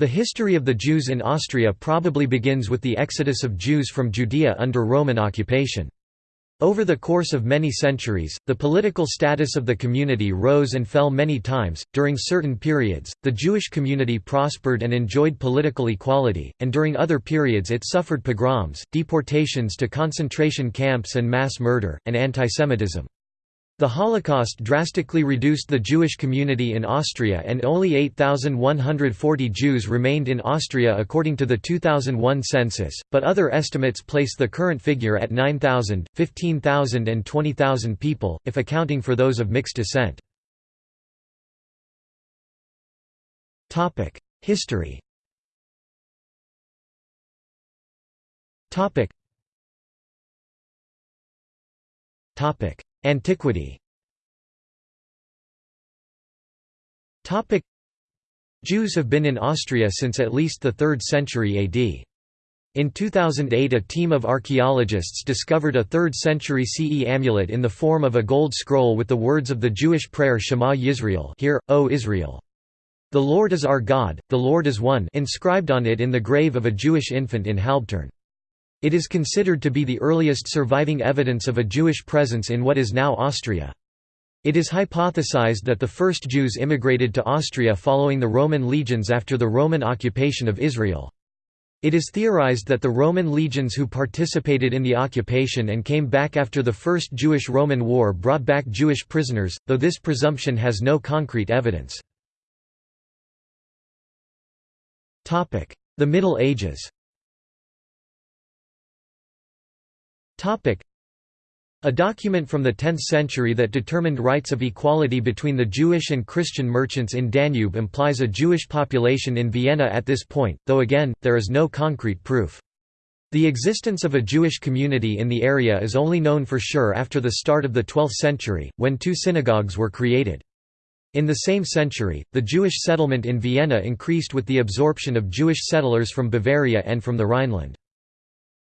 The history of the Jews in Austria probably begins with the exodus of Jews from Judea under Roman occupation. Over the course of many centuries, the political status of the community rose and fell many times. During certain periods, the Jewish community prospered and enjoyed political equality, and during other periods it suffered pogroms, deportations to concentration camps and mass murder, and antisemitism. The Holocaust drastically reduced the Jewish community in Austria and only 8,140 Jews remained in Austria according to the 2001 census, but other estimates place the current figure at 9,000, 15,000 and 20,000 people, if accounting for those of mixed descent. History Antiquity Jews have been in Austria since at least the 3rd century AD. In 2008 a team of archaeologists discovered a 3rd century CE amulet in the form of a gold scroll with the words of the Jewish prayer Shema Yisrael Hear, O Israel. The Lord is our God, the Lord is one inscribed on it in the grave of a Jewish infant in Halbturn. It is considered to be the earliest surviving evidence of a Jewish presence in what is now Austria. It is hypothesized that the first Jews immigrated to Austria following the Roman legions after the Roman occupation of Israel. It is theorized that the Roman legions who participated in the occupation and came back after the First Jewish-Roman War brought back Jewish prisoners, though this presumption has no concrete evidence. The Middle Ages a document from the 10th century that determined rights of equality between the Jewish and Christian merchants in Danube implies a Jewish population in Vienna at this point, though again, there is no concrete proof. The existence of a Jewish community in the area is only known for sure after the start of the 12th century, when two synagogues were created. In the same century, the Jewish settlement in Vienna increased with the absorption of Jewish settlers from Bavaria and from the Rhineland.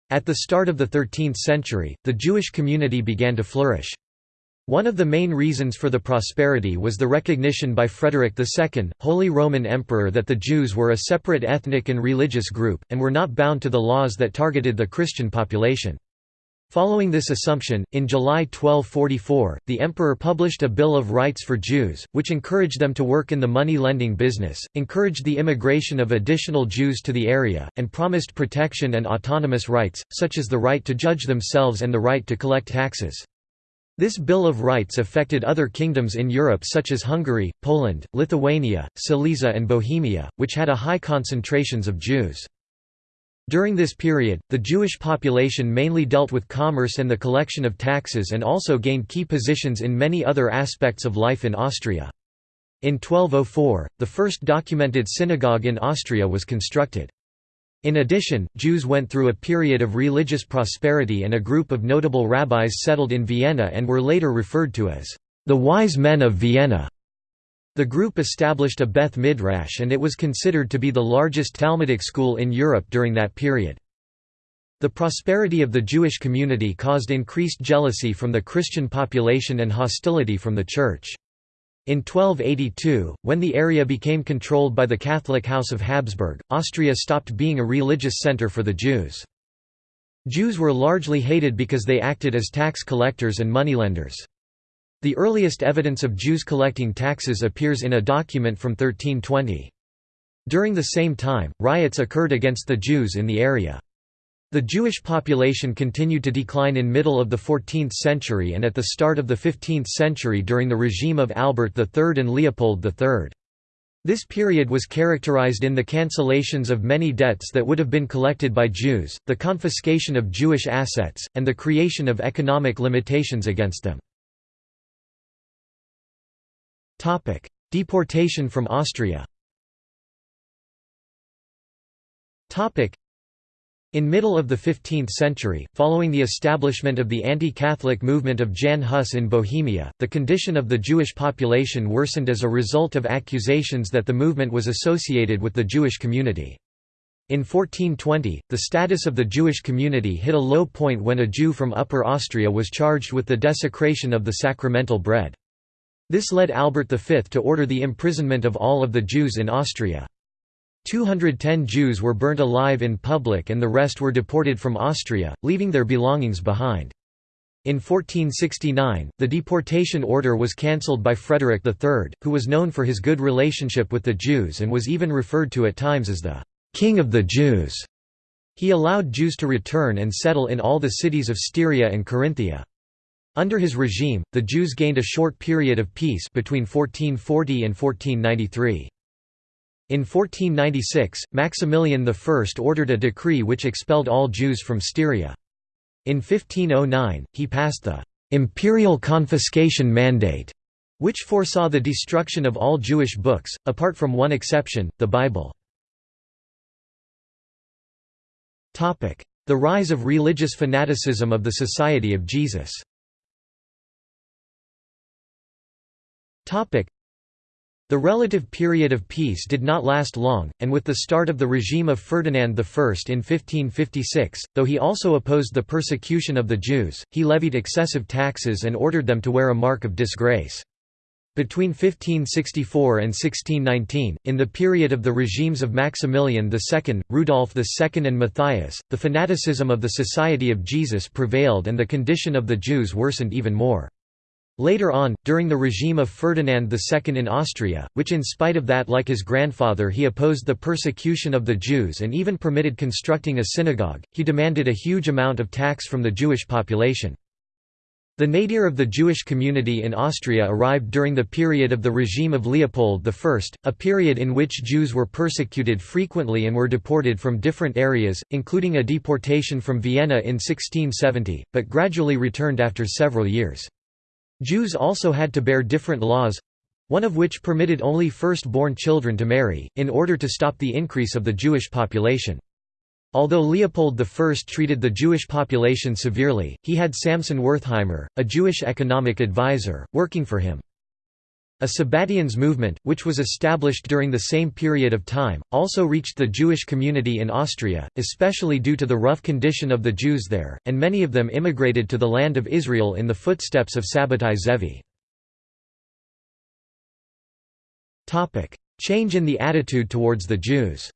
At the start of the 13th century, the Jewish community began to flourish. One of the main reasons for the prosperity was the recognition by Frederick II, Holy Roman Emperor that the Jews were a separate ethnic and religious group, and were not bound to the laws that targeted the Christian population. Following this assumption, in July 1244, the emperor published a Bill of Rights for Jews, which encouraged them to work in the money-lending business, encouraged the immigration of additional Jews to the area, and promised protection and autonomous rights, such as the right to judge themselves and the right to collect taxes. This Bill of Rights affected other kingdoms in Europe such as Hungary, Poland, Lithuania, Silesia and Bohemia, which had a high concentrations of Jews. During this period, the Jewish population mainly dealt with commerce and the collection of taxes and also gained key positions in many other aspects of life in Austria. In 1204, the first documented synagogue in Austria was constructed. In addition, Jews went through a period of religious prosperity and a group of notable rabbis settled in Vienna and were later referred to as the wise men of Vienna. The group established a Beth Midrash and it was considered to be the largest Talmudic school in Europe during that period. The prosperity of the Jewish community caused increased jealousy from the Christian population and hostility from the Church. In 1282, when the area became controlled by the Catholic House of Habsburg, Austria stopped being a religious center for the Jews. Jews were largely hated because they acted as tax collectors and moneylenders. The earliest evidence of Jews collecting taxes appears in a document from 1320. During the same time, riots occurred against the Jews in the area. The Jewish population continued to decline in middle of the 14th century and at the start of the 15th century during the regime of Albert III and Leopold III. This period was characterized in the cancellations of many debts that would have been collected by Jews, the confiscation of Jewish assets, and the creation of economic limitations against them. Deportation from Austria in middle of the 15th century, following the establishment of the anti-Catholic movement of Jan Hus in Bohemia, the condition of the Jewish population worsened as a result of accusations that the movement was associated with the Jewish community. In 1420, the status of the Jewish community hit a low point when a Jew from Upper Austria was charged with the desecration of the sacramental bread. This led Albert V to order the imprisonment of all of the Jews in Austria. 210 Jews were burnt alive in public and the rest were deported from Austria, leaving their belongings behind. In 1469, the deportation order was cancelled by Frederick III, who was known for his good relationship with the Jews and was even referred to at times as the «King of the Jews». He allowed Jews to return and settle in all the cities of Styria and Carinthia. Under his regime, the Jews gained a short period of peace between 1440 and 1493. In 1496, Maximilian I ordered a decree which expelled all Jews from Styria. In 1509, he passed the «imperial confiscation mandate», which foresaw the destruction of all Jewish books, apart from one exception, the Bible. The rise of religious fanaticism of the Society of Jesus the relative period of peace did not last long, and with the start of the regime of Ferdinand I in 1556, though he also opposed the persecution of the Jews, he levied excessive taxes and ordered them to wear a mark of disgrace. Between 1564 and 1619, in the period of the regimes of Maximilian II, Rudolf II and Matthias, the fanaticism of the Society of Jesus prevailed and the condition of the Jews worsened even more. Later on, during the regime of Ferdinand II in Austria, which in spite of that like his grandfather he opposed the persecution of the Jews and even permitted constructing a synagogue, he demanded a huge amount of tax from the Jewish population. The nadir of the Jewish community in Austria arrived during the period of the regime of Leopold I, a period in which Jews were persecuted frequently and were deported from different areas, including a deportation from Vienna in 1670, but gradually returned after several years. Jews also had to bear different laws one of which permitted only first-born children to marry, in order to stop the increase of the Jewish population. Although Leopold I treated the Jewish population severely, he had Samson Wertheimer, a Jewish economic advisor, working for him. A Sabbatians movement, which was established during the same period of time, also reached the Jewish community in Austria, especially due to the rough condition of the Jews there, and many of them immigrated to the land of Israel in the footsteps of Sabbatai Zevi. Change in the attitude towards the Jews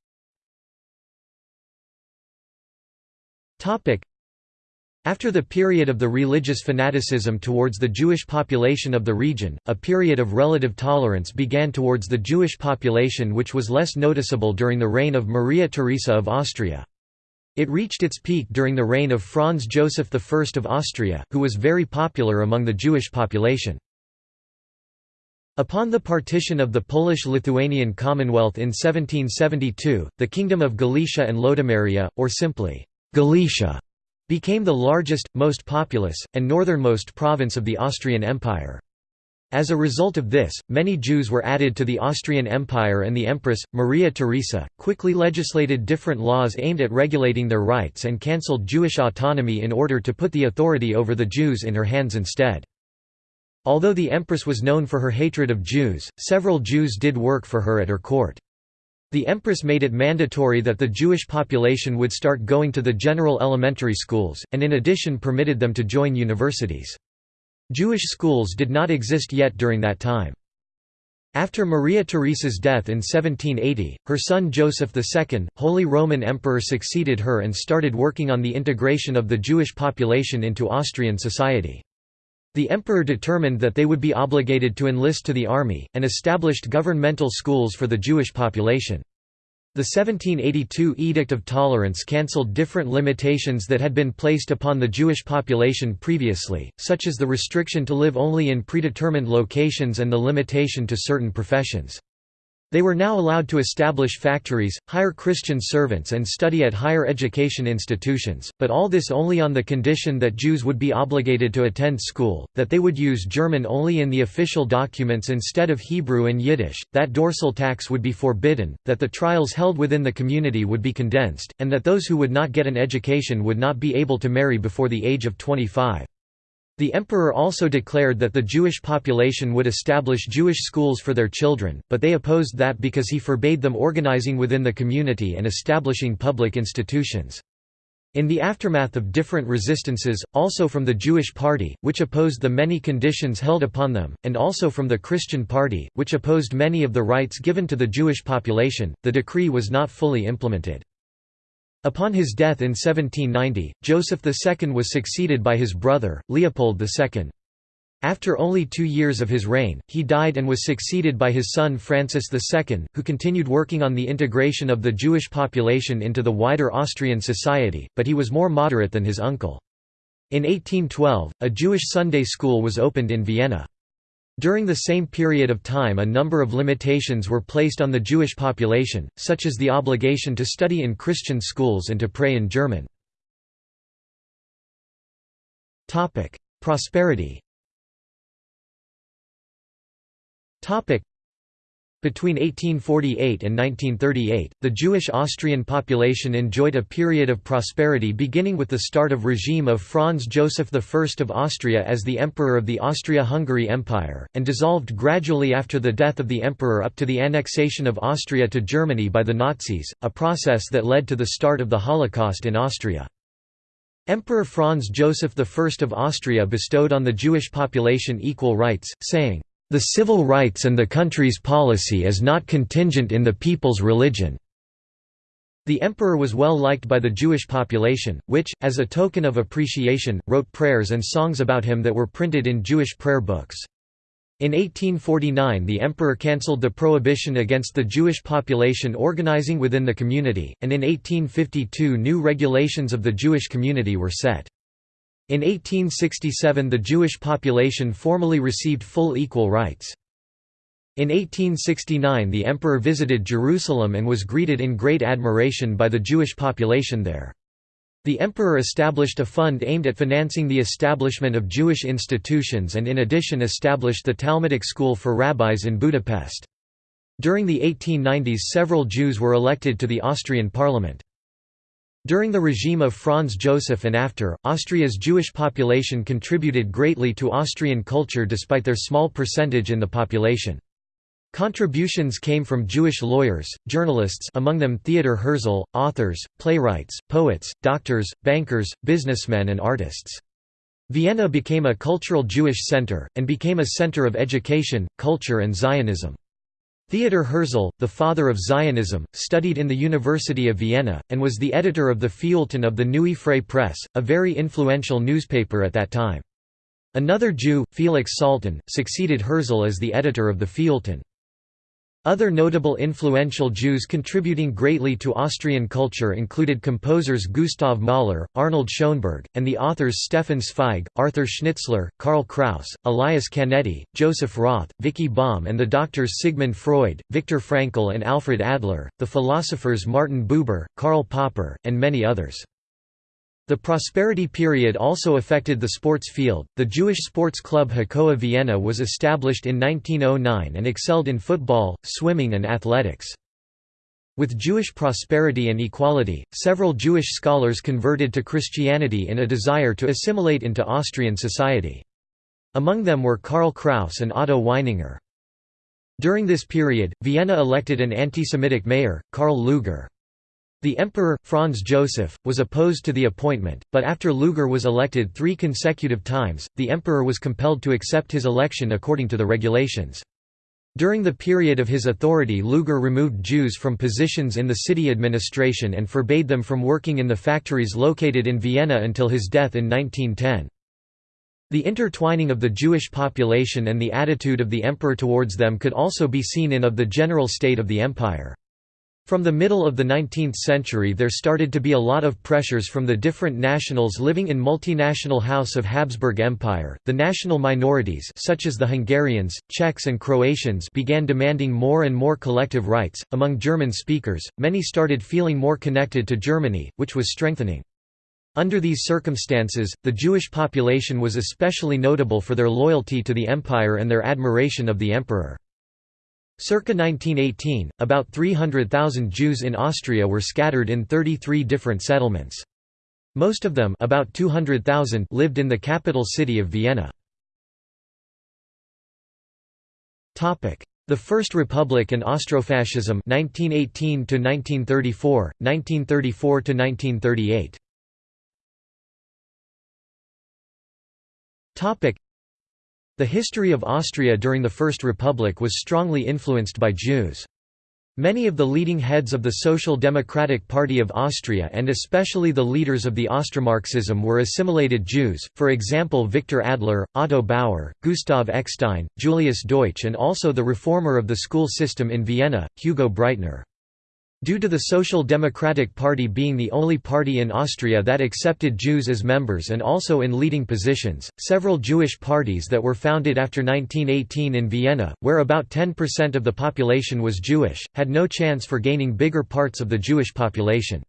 after the period of the religious fanaticism towards the Jewish population of the region, a period of relative tolerance began towards the Jewish population which was less noticeable during the reign of Maria Theresa of Austria. It reached its peak during the reign of Franz Joseph I of Austria, who was very popular among the Jewish population. Upon the partition of the Polish-Lithuanian Commonwealth in 1772, the Kingdom of Galicia and Lodomeria, or simply, Galicia, became the largest, most populous, and northernmost province of the Austrian Empire. As a result of this, many Jews were added to the Austrian Empire and the Empress, Maria Theresa, quickly legislated different laws aimed at regulating their rights and cancelled Jewish autonomy in order to put the authority over the Jews in her hands instead. Although the Empress was known for her hatred of Jews, several Jews did work for her at her court. The empress made it mandatory that the Jewish population would start going to the general elementary schools, and in addition permitted them to join universities. Jewish schools did not exist yet during that time. After Maria Theresa's death in 1780, her son Joseph II, Holy Roman Emperor succeeded her and started working on the integration of the Jewish population into Austrian society. The emperor determined that they would be obligated to enlist to the army, and established governmental schools for the Jewish population. The 1782 Edict of Tolerance cancelled different limitations that had been placed upon the Jewish population previously, such as the restriction to live only in predetermined locations and the limitation to certain professions. They were now allowed to establish factories, hire Christian servants and study at higher education institutions, but all this only on the condition that Jews would be obligated to attend school, that they would use German only in the official documents instead of Hebrew and Yiddish, that dorsal tax would be forbidden, that the trials held within the community would be condensed, and that those who would not get an education would not be able to marry before the age of 25. The emperor also declared that the Jewish population would establish Jewish schools for their children, but they opposed that because he forbade them organizing within the community and establishing public institutions. In the aftermath of different resistances, also from the Jewish Party, which opposed the many conditions held upon them, and also from the Christian Party, which opposed many of the rights given to the Jewish population, the decree was not fully implemented. Upon his death in 1790, Joseph II was succeeded by his brother, Leopold II. After only two years of his reign, he died and was succeeded by his son Francis II, who continued working on the integration of the Jewish population into the wider Austrian society, but he was more moderate than his uncle. In 1812, a Jewish Sunday school was opened in Vienna. During the same period of time a number of limitations were placed on the Jewish population, such as the obligation to study in Christian schools and to pray in German. Prosperity between 1848 and 1938, the Jewish Austrian population enjoyed a period of prosperity beginning with the start of regime of Franz Joseph I of Austria as the Emperor of the Austria-Hungary Empire, and dissolved gradually after the death of the emperor up to the annexation of Austria to Germany by the Nazis, a process that led to the start of the Holocaust in Austria. Emperor Franz Joseph I of Austria bestowed on the Jewish population equal rights, saying, the civil rights and the country's policy is not contingent in the people's religion." The emperor was well liked by the Jewish population, which, as a token of appreciation, wrote prayers and songs about him that were printed in Jewish prayer books. In 1849 the emperor cancelled the prohibition against the Jewish population organizing within the community, and in 1852 new regulations of the Jewish community were set. In 1867 the Jewish population formally received full equal rights. In 1869 the emperor visited Jerusalem and was greeted in great admiration by the Jewish population there. The emperor established a fund aimed at financing the establishment of Jewish institutions and in addition established the Talmudic school for rabbis in Budapest. During the 1890s several Jews were elected to the Austrian parliament. During the regime of Franz Joseph and after, Austria's Jewish population contributed greatly to Austrian culture despite their small percentage in the population. Contributions came from Jewish lawyers, journalists among them Theodor Herzl, authors, playwrights, poets, doctors, bankers, businessmen and artists. Vienna became a cultural Jewish center, and became a center of education, culture and Zionism. Theodor Herzl, the father of Zionism, studied in the University of Vienna, and was the editor of the Feuilleton of the Neue Freie Presse, a very influential newspaper at that time. Another Jew, Felix Salten, succeeded Herzl as the editor of the Feuilleton. Other notable influential Jews contributing greatly to Austrian culture included composers Gustav Mahler, Arnold Schoenberg, and the authors Stefan Zweig, Arthur Schnitzler, Karl Kraus, Elias Canetti, Joseph Roth, Vicki Baum and the doctors Sigmund Freud, Viktor Frankl and Alfred Adler, the philosophers Martin Buber, Karl Popper, and many others. The prosperity period also affected the sports field. The Jewish sports club Hakoah Vienna was established in 1909 and excelled in football, swimming, and athletics. With Jewish prosperity and equality, several Jewish scholars converted to Christianity in a desire to assimilate into Austrian society. Among them were Karl Kraus and Otto Weininger. During this period, Vienna elected an anti-Semitic mayor, Karl Lueger. The emperor, Franz Joseph, was opposed to the appointment, but after Lueger was elected three consecutive times, the emperor was compelled to accept his election according to the regulations. During the period of his authority Lueger removed Jews from positions in the city administration and forbade them from working in the factories located in Vienna until his death in 1910. The intertwining of the Jewish population and the attitude of the emperor towards them could also be seen in Of the General State of the Empire. From the middle of the 19th century there started to be a lot of pressures from the different nationals living in multinational House of Habsburg Empire. The national minorities such as the Hungarians, Czechs and Croatians began demanding more and more collective rights. Among German speakers, many started feeling more connected to Germany, which was strengthening. Under these circumstances, the Jewish population was especially notable for their loyalty to the empire and their admiration of the emperor. Circa 1918, about 300,000 Jews in Austria were scattered in 33 different settlements. Most of them about 200,000 lived in the capital city of Vienna. The First Republic and Austrofascism 1918 to 1934, 1934 to 1938. Topic the history of Austria during the First Republic was strongly influenced by Jews. Many of the leading heads of the Social Democratic Party of Austria and especially the leaders of the Austromarxism were assimilated Jews, for example Victor Adler, Otto Bauer, Gustav Eckstein, Julius Deutsch and also the reformer of the school system in Vienna, Hugo Breitner. Due to the Social Democratic Party being the only party in Austria that accepted Jews as members and also in leading positions, several Jewish parties that were founded after 1918 in Vienna, where about 10% of the population was Jewish, had no chance for gaining bigger parts of the Jewish population.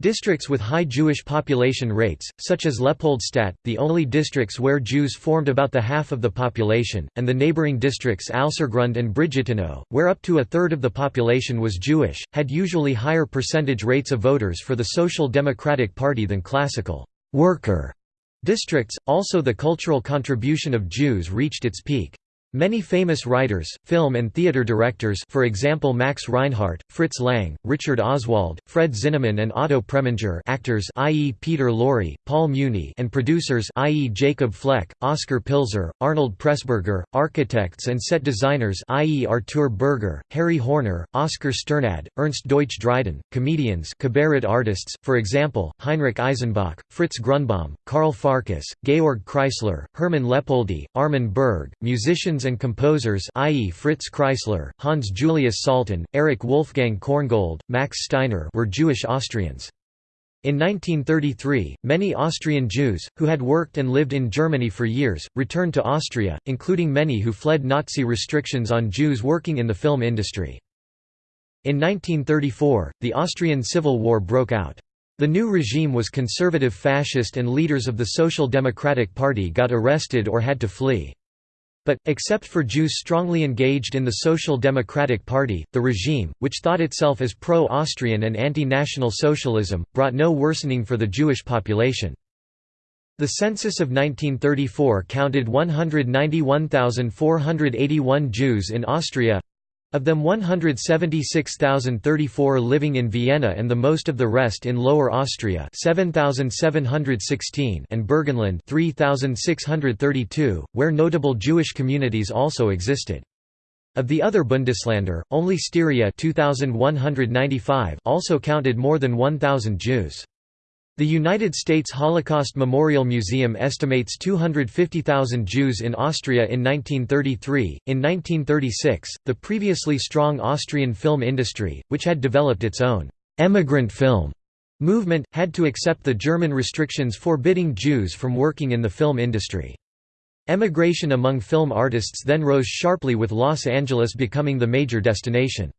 Districts with high Jewish population rates, such as Leopoldstadt, the only districts where Jews formed about the half of the population, and the neighboring districts Alsergrund and Brigittenau, where up to a third of the population was Jewish, had usually higher percentage rates of voters for the Social Democratic Party than classical worker districts. Also, the cultural contribution of Jews reached its peak. Many famous writers, film and theater directors for example Max Reinhardt, Fritz Lang, Richard Oswald, Fred Zinnemann and Otto Preminger actors i.e. Peter Lorre, Paul Muni and producers i.e. Jacob Fleck, Oscar Pilzer, Arnold Pressburger, architects and set designers i.e. Artur Berger, Harry Horner, Oscar Sternad, Ernst Deutsch Dryden, comedians cabaret artists, for example, Heinrich Eisenbach, Fritz Grunbaum, Karl Farkas, Georg Kreisler, Hermann Leopoldi, Armin Berg, musicians musicians and composers i.e. Fritz Kreisler, Hans Julius Salton, Erich Wolfgang Korngold, Max Steiner were Jewish Austrians. In 1933, many Austrian Jews, who had worked and lived in Germany for years, returned to Austria, including many who fled Nazi restrictions on Jews working in the film industry. In 1934, the Austrian Civil War broke out. The new regime was conservative fascist and leaders of the Social Democratic Party got arrested or had to flee. But, except for Jews strongly engaged in the Social Democratic Party, the regime, which thought itself as pro-Austrian and anti-national socialism, brought no worsening for the Jewish population. The census of 1934 counted 191,481 Jews in Austria, of them 176,034 living in Vienna and the most of the rest in Lower Austria 7,716 and Burgenland 3,632, where notable Jewish communities also existed. Of the other Bundesländer, only Styria 2,195 also counted more than 1,000 Jews. The United States Holocaust Memorial Museum estimates 250,000 Jews in Austria in 1933. In 1936, the previously strong Austrian film industry, which had developed its own emigrant film movement, had to accept the German restrictions forbidding Jews from working in the film industry. Emigration among film artists then rose sharply with Los Angeles becoming the major destination.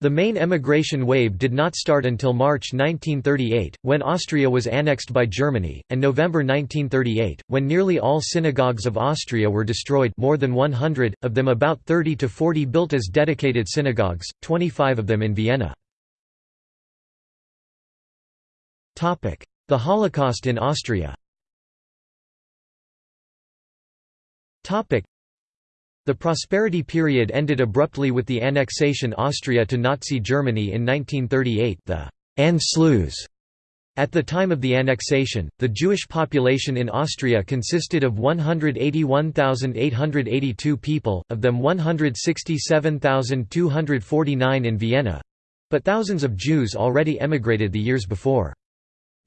The main emigration wave did not start until March 1938, when Austria was annexed by Germany, and November 1938, when nearly all synagogues of Austria were destroyed more than 100, of them about 30 to 40 built as dedicated synagogues, 25 of them in Vienna. The Holocaust in Austria the prosperity period ended abruptly with the annexation Austria to Nazi Germany in 1938 the Anschluss. At the time of the annexation, the Jewish population in Austria consisted of 181,882 people, of them 167,249 in Vienna—but thousands of Jews already emigrated the years before.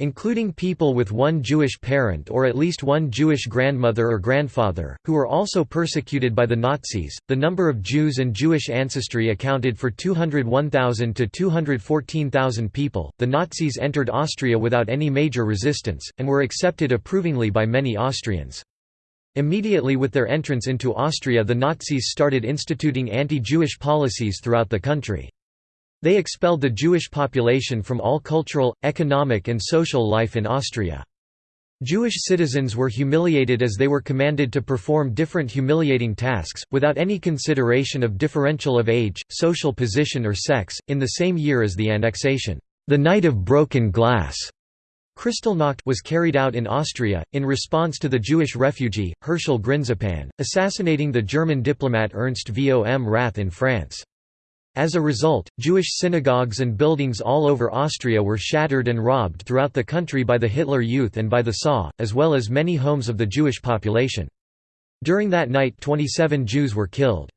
Including people with one Jewish parent or at least one Jewish grandmother or grandfather, who were also persecuted by the Nazis. The number of Jews and Jewish ancestry accounted for 201,000 to 214,000 people. The Nazis entered Austria without any major resistance, and were accepted approvingly by many Austrians. Immediately with their entrance into Austria, the Nazis started instituting anti Jewish policies throughout the country. They expelled the Jewish population from all cultural, economic and social life in Austria. Jewish citizens were humiliated as they were commanded to perform different humiliating tasks, without any consideration of differential of age, social position or sex. In the same year as the annexation, the Night of Broken Glass Kristallnacht was carried out in Austria, in response to the Jewish refugee, Herschel Grynszpan, assassinating the German diplomat Ernst vom Rath in France. As a result, Jewish synagogues and buildings all over Austria were shattered and robbed throughout the country by the Hitler Youth and by the SA, as well as many homes of the Jewish population. During that night 27 Jews were killed.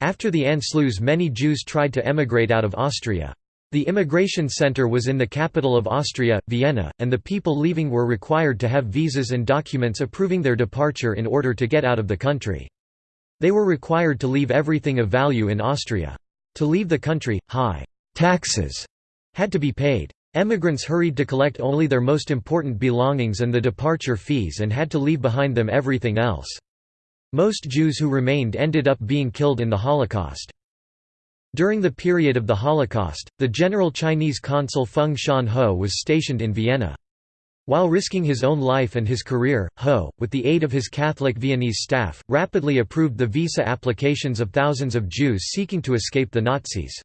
After the Anschluss many Jews tried to emigrate out of Austria. The immigration center was in the capital of Austria, Vienna, and the people leaving were required to have visas and documents approving their departure in order to get out of the country. They were required to leave everything of value in Austria. To leave the country, high taxes had to be paid. Emigrants hurried to collect only their most important belongings and the departure fees and had to leave behind them everything else. Most Jews who remained ended up being killed in the Holocaust. During the period of the Holocaust, the general Chinese consul Feng Shan-ho was stationed in Vienna. While risking his own life and his career, Ho, with the aid of his Catholic Viennese staff, rapidly approved the visa applications of thousands of Jews seeking to escape the Nazis.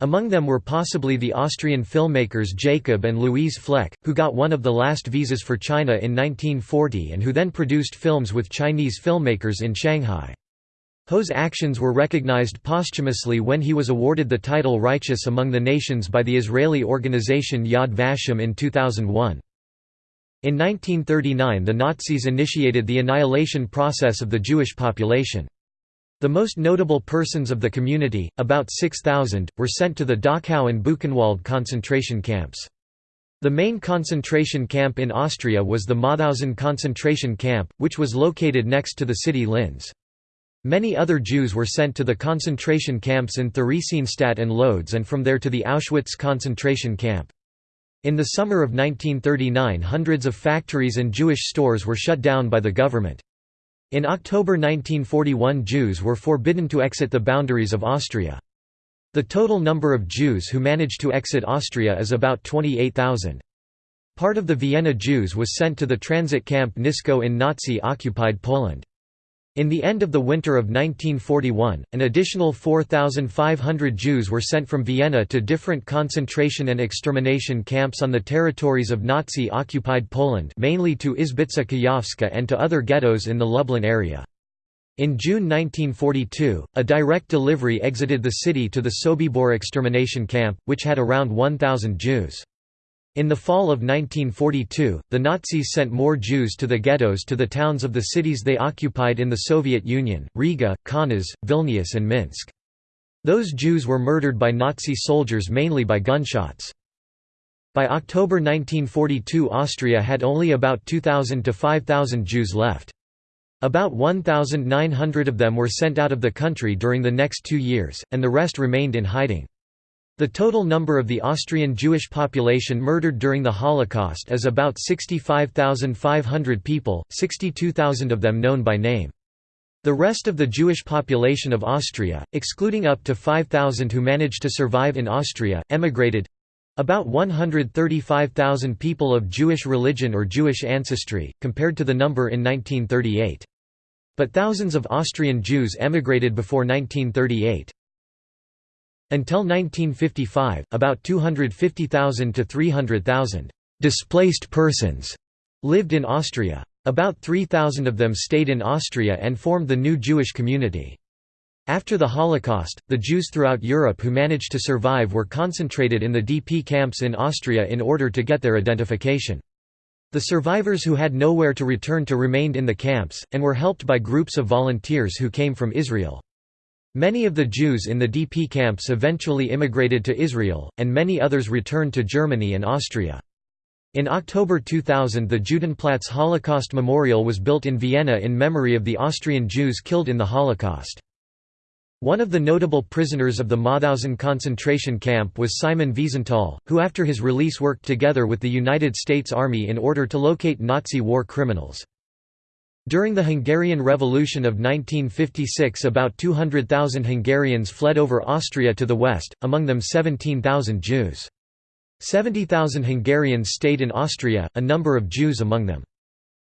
Among them were possibly the Austrian filmmakers Jacob and Louise Fleck, who got one of the last visas for China in 1940 and who then produced films with Chinese filmmakers in Shanghai. Ho's actions were recognized posthumously when he was awarded the title Righteous Among the Nations by the Israeli organization Yad Vashem in 2001. In 1939 the Nazis initiated the annihilation process of the Jewish population. The most notable persons of the community, about 6,000, were sent to the Dachau and Buchenwald concentration camps. The main concentration camp in Austria was the Mauthausen concentration camp, which was located next to the city Linz. Many other Jews were sent to the concentration camps in Theresienstadt and Lodz and from there to the Auschwitz concentration camp. In the summer of 1939 hundreds of factories and Jewish stores were shut down by the government. In October 1941 Jews were forbidden to exit the boundaries of Austria. The total number of Jews who managed to exit Austria is about 28,000. Part of the Vienna Jews was sent to the transit camp Nisko in Nazi-occupied Poland. In the end of the winter of 1941, an additional 4,500 Jews were sent from Vienna to different concentration and extermination camps on the territories of Nazi-occupied Poland mainly to Izbica Kujawska and to other ghettos in the Lublin area. In June 1942, a direct delivery exited the city to the Sobibor extermination camp, which had around 1,000 Jews. In the fall of 1942, the Nazis sent more Jews to the ghettos to the towns of the cities they occupied in the Soviet Union, Riga, Kaunas, Vilnius and Minsk. Those Jews were murdered by Nazi soldiers mainly by gunshots. By October 1942 Austria had only about 2,000 to 5,000 Jews left. About 1,900 of them were sent out of the country during the next two years, and the rest remained in hiding. The total number of the Austrian Jewish population murdered during the Holocaust is about 65,500 people, 62,000 of them known by name. The rest of the Jewish population of Austria, excluding up to 5,000 who managed to survive in Austria, emigrated—about 135,000 people of Jewish religion or Jewish ancestry, compared to the number in 1938. But thousands of Austrian Jews emigrated before 1938. Until 1955, about 250,000 to 300,000 displaced persons lived in Austria. About 3,000 of them stayed in Austria and formed the new Jewish community. After the Holocaust, the Jews throughout Europe who managed to survive were concentrated in the DP camps in Austria in order to get their identification. The survivors who had nowhere to return to remained in the camps, and were helped by groups of volunteers who came from Israel. Many of the Jews in the DP camps eventually immigrated to Israel, and many others returned to Germany and Austria. In October 2000 the Judenplatz Holocaust Memorial was built in Vienna in memory of the Austrian Jews killed in the Holocaust. One of the notable prisoners of the Mauthausen concentration camp was Simon Wiesenthal, who after his release worked together with the United States Army in order to locate Nazi war criminals. During the Hungarian Revolution of 1956 about 200,000 Hungarians fled over Austria to the west, among them 17,000 Jews. 70,000 Hungarians stayed in Austria, a number of Jews among them.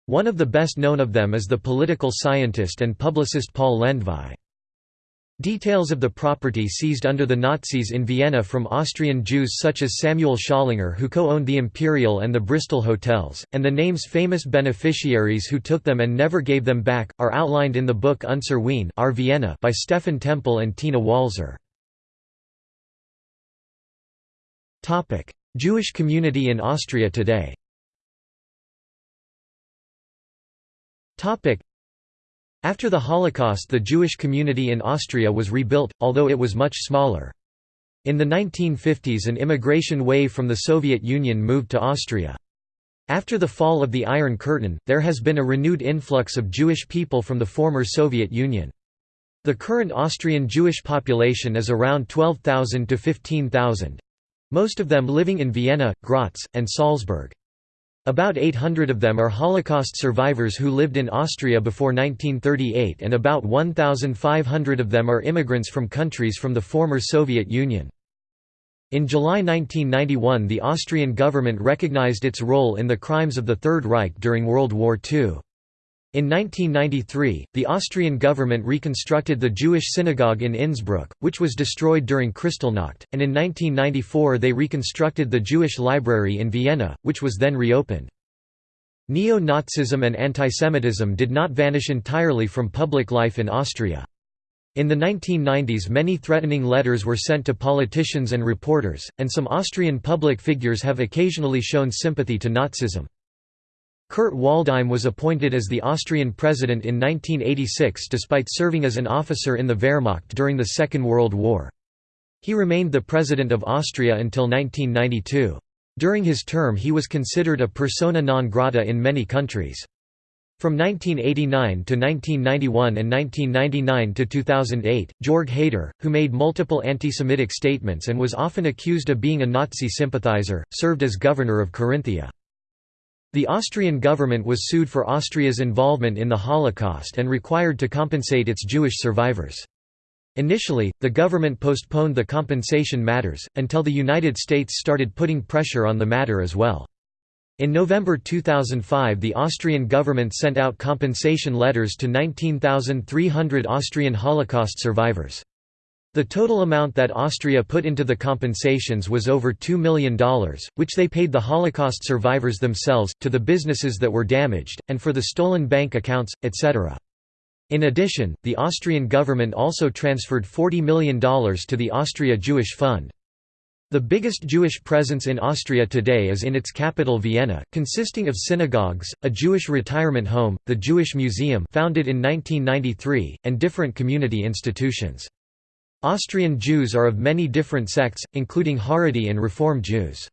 One of the best known of them is the political scientist and publicist Paul Lendvai. Details of the property seized under the Nazis in Vienna from Austrian Jews such as Samuel Schallinger, who co-owned the Imperial and the Bristol hotels, and the names famous beneficiaries who took them and never gave them back, are outlined in the book Unser Wien Our Vienna by Stefan Templ and Tina Walzer. Jewish community in Austria today. After the Holocaust the Jewish community in Austria was rebuilt, although it was much smaller. In the 1950s an immigration wave from the Soviet Union moved to Austria. After the fall of the Iron Curtain, there has been a renewed influx of Jewish people from the former Soviet Union. The current Austrian Jewish population is around 12,000 to 15,000, most of them living in Vienna, Graz, and Salzburg. About 800 of them are Holocaust survivors who lived in Austria before 1938 and about 1,500 of them are immigrants from countries from the former Soviet Union. In July 1991 the Austrian government recognized its role in the crimes of the Third Reich during World War II. In 1993, the Austrian government reconstructed the Jewish synagogue in Innsbruck, which was destroyed during Kristallnacht, and in 1994 they reconstructed the Jewish library in Vienna, which was then reopened. Neo-Nazism and antisemitism did not vanish entirely from public life in Austria. In the 1990s many threatening letters were sent to politicians and reporters, and some Austrian public figures have occasionally shown sympathy to Nazism. Kurt Waldheim was appointed as the Austrian president in 1986 despite serving as an officer in the Wehrmacht during the Second World War. He remained the president of Austria until 1992. During his term he was considered a persona non grata in many countries. From 1989 to 1991 and 1999 to 2008, Jörg Haider, who made multiple anti-Semitic statements and was often accused of being a Nazi sympathizer, served as governor of Carinthia. The Austrian government was sued for Austria's involvement in the Holocaust and required to compensate its Jewish survivors. Initially, the government postponed the compensation matters, until the United States started putting pressure on the matter as well. In November 2005 the Austrian government sent out compensation letters to 19,300 Austrian Holocaust survivors. The total amount that Austria put into the compensations was over $2 million, which they paid the Holocaust survivors themselves, to the businesses that were damaged, and for the stolen bank accounts, etc. In addition, the Austrian government also transferred $40 million to the Austria Jewish Fund. The biggest Jewish presence in Austria today is in its capital Vienna, consisting of synagogues, a Jewish retirement home, the Jewish Museum founded in 1993, and different community institutions. Austrian Jews are of many different sects, including Haredi and Reform Jews.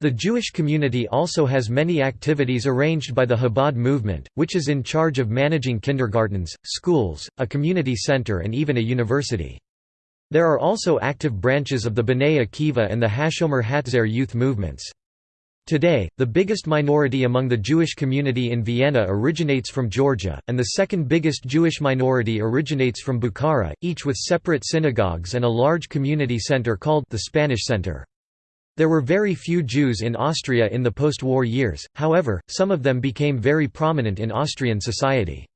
The Jewish community also has many activities arranged by the Chabad movement, which is in charge of managing kindergartens, schools, a community center and even a university. There are also active branches of the B'nai Akiva and the Hashomer Hatzair youth movements. Today, the biggest minority among the Jewish community in Vienna originates from Georgia, and the second biggest Jewish minority originates from Bukhara, each with separate synagogues and a large community center called the Spanish Center. There were very few Jews in Austria in the post-war years, however, some of them became very prominent in Austrian society.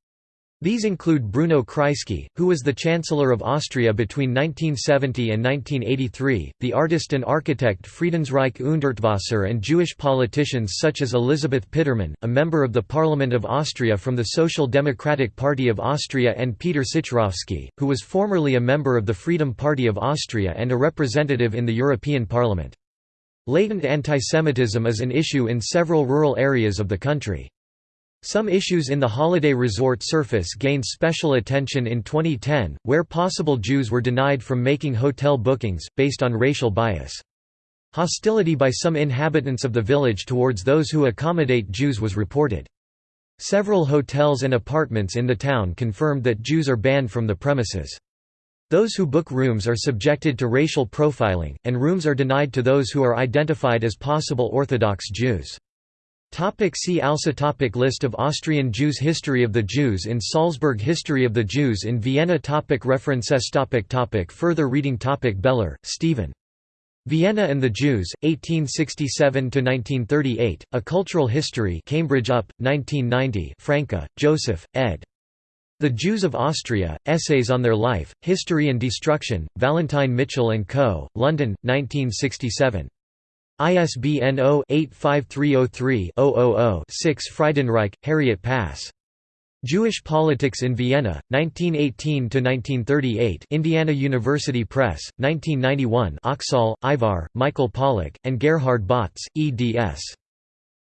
These include Bruno Kreisky, who was the Chancellor of Austria between 1970 and 1983, the artist and architect Friedensreich Hundertwasser and Jewish politicians such as Elisabeth Pittermann, a member of the Parliament of Austria from the Social Democratic Party of Austria and Peter Sichrovsky, who was formerly a member of the Freedom Party of Austria and a representative in the European Parliament. Latent antisemitism is an issue in several rural areas of the country. Some issues in the holiday resort Serfaus gained special attention in 2010, where possible Jews were denied from making hotel bookings, based on racial bias. Hostility by some inhabitants of the village towards those who accommodate Jews was reported. Several hotels and apartments in the town confirmed that Jews are banned from the premises. Those who book rooms are subjected to racial profiling, and rooms are denied to those who are identified as possible Orthodox Jews. Topic see also topic List of Austrian Jews History of the Jews in Salzburg History of the Jews in Vienna topic References topic topic Further reading topic Beller, Stephen. Vienna and the Jews, 1867–1938, A Cultural History Cambridge UP, 1990 Franke, Joseph, ed. The Jews of Austria, Essays on Their Life, History and Destruction, Vallentine Mitchell & Co., London, 1967. ISBN 0-85303-000-6 Friedenreich, Harriet Pass. Jewish Politics in Vienna, 1918–1938 Indiana University Press, 1991 Oxaal, Ivar, Michael Pollak, and Gerhard Botz, eds.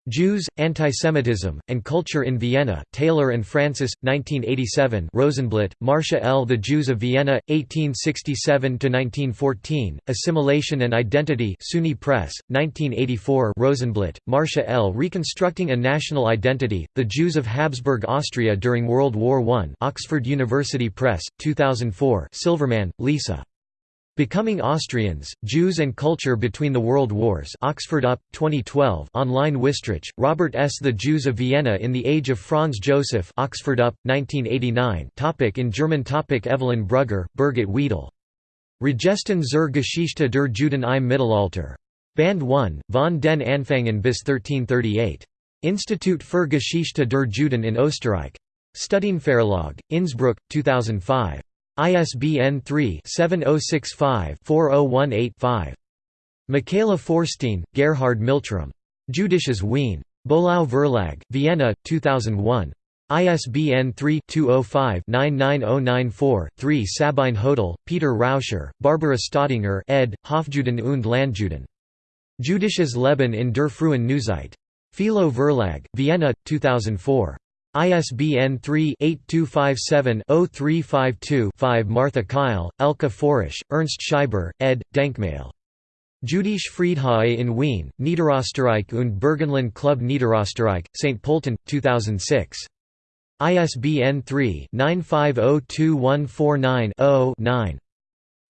Jews, Antisemitism, and Culture in Vienna, Taylor and Francis, 1987 Rosenblatt, Marcia L. The Jews of Vienna, 1867–1914, Assimilation and Identity SUNY Press, 1984 Rosenblatt, Marcia L. Reconstructing a National Identity, The Jews of Habsburg Austria During World War I Oxford University Press, 2004 Silverman, Lisa. Becoming Austrians, Jews and Culture Between the World Wars Oxford UP, 2012 online Wistrich, Robert S. The Jews of Vienna in the Age of Franz Joseph Oxford UP, 1989 topic In German topic Evelyn Brugger, Birgit Wiedel. Regesten zur Geschichte der Juden im Mittelalter. Band 1, von den Anfängen bis 1338. Institut für Geschichte der Juden in Österreich. Studienverlag, Innsbruck, 2005. ISBN 3-7065-4018-5. Michaela Feurstein, Gerhard Milchram. Judisches Wien. Böhlau Verlag, Vienna, 2001. ISBN 3-205-99094-3 Sabine Hödl, Peter Rauscher, Barbara Staudinger ed., Hofjuden und Landjuden. Judisches Leben in der frühen Neuzeit. Philo Verlag, Vienna, 2004. ISBN 3-8257-0352-5 Martha Keil, Elke Forisch, Ernst Scheiber, ed., Denkmal. Jüdische Friedhöfe in Wien, Niederösterreich und Burgenland Club Niederösterreich, St. Pölten, 2006. ISBN 3-95021490-9.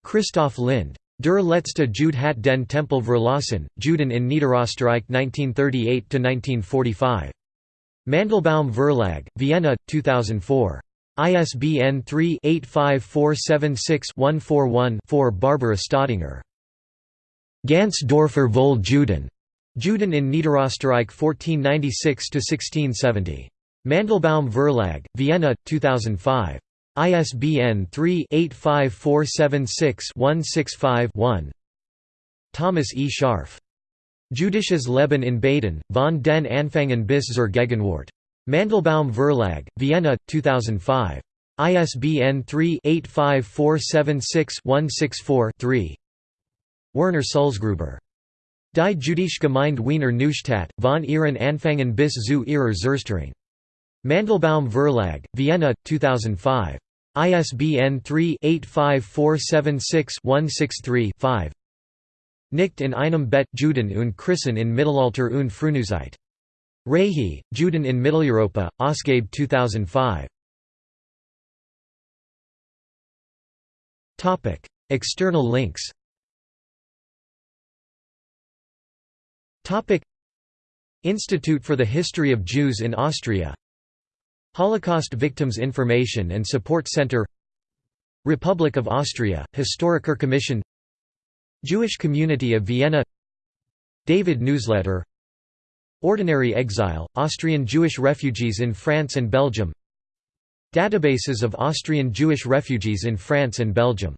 Christoph Lind. Der letzte Jude hat den Tempel verlassen, Juden in Niederösterreich 1938–1945. Mandelbaum Verlag, Vienna, 2004. ISBN 3-85476-141-4 Barbara Staudinger. Ganz Dorfer voll Juden. Juden in Niederösterreich 1496–1670. Mandelbaum Verlag, Vienna, 2005. ISBN 3-85476-165-1. Thomas E. Scharf. Judisches Leben in Baden, von den Anfängen bis zur Gegenwart. Mandelbaum Verlag, Vienna, 2005. ISBN 3-85476-164-3. Werner Sulzgruber. Die Jüdische Gemeinde Wiener Neustadt, von ihren Anfängen bis zu ihrer Zerstörung. Mandelbaum Verlag, Vienna, 2005. ISBN 3-85476-163-5. Nicht in einem Bett Juden und Christen in Mittelalter und Frühneuzeit. Rehi, Juden in Mitteleuropa, Ausgabe 2005. External links Institute for the History of Jews in Austria Holocaust Victims Information and Support Center Republic of Austria, Historiker Commission Jewish Community of Vienna David Newsletter Ordinary Exile, Austrian Jewish refugees in France and Belgium Databases of Austrian Jewish refugees in France and Belgium